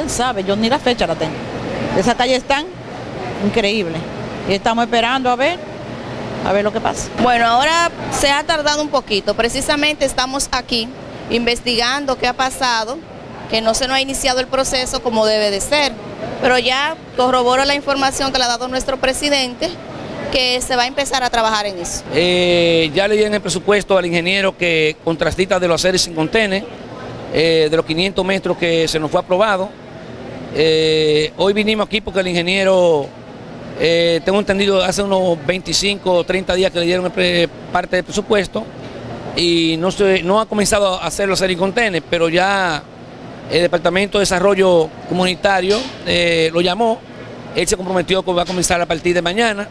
quién sabe, yo ni la fecha la tengo. Esas calles están increíbles y estamos esperando a ver, a ver lo que pasa. Bueno, ahora se ha tardado un poquito, precisamente estamos aquí investigando qué ha pasado, que no se nos ha iniciado el proceso como debe de ser, pero ya corroboro la información que le ha dado nuestro presidente, que se va a empezar a trabajar en eso. Eh, ya le di en el presupuesto al ingeniero que contrastita de los aceres sin contener, eh, de los 500 metros que se nos fue aprobado. Eh, hoy vinimos aquí porque el ingeniero, tengo entendido, hace unos 25 o 30 días que le dieron parte del presupuesto y no, ha comenzado a hacer los contener, pero ya el Departamento de Desarrollo Comunitario lo llamó, él se comprometió que va a comenzar a partir de mañana.